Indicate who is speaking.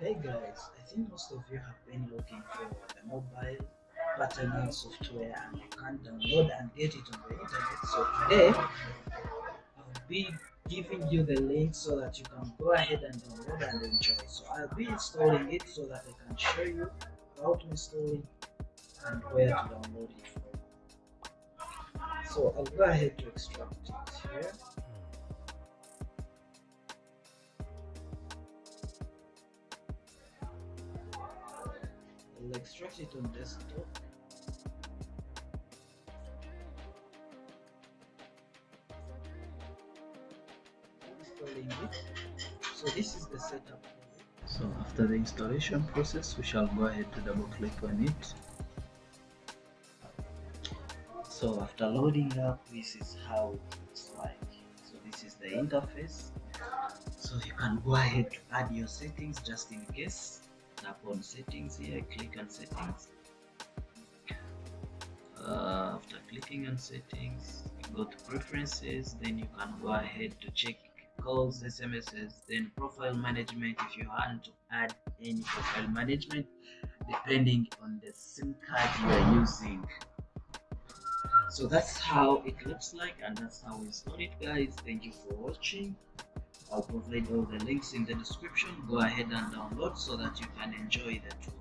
Speaker 1: Hey guys, I think most of you have been looking for a mobile patterning software and you can't download and get it on the internet. So today I'll be giving you the link so that you can go ahead and download and enjoy. So I'll be installing it so that I can show you how to install it and where to download it from. So I'll go ahead to extract it here. I'll extract it on desktop. Installing it. So this is the setup. So after the installation process, we shall go ahead to double click on it. So after loading up, this is how it looks like. So this is the interface. So you can go ahead to add your settings just in case tap on settings here click on settings. Uh, after clicking on settings you go to preferences then you can go ahead to check calls smss then profile management if you want to add any profile management depending on the sim card you are using. So that's how it looks like and that's how we install it guys. Thank you for watching I'll provide all the links in the description. Go ahead and download so that you can enjoy the tool.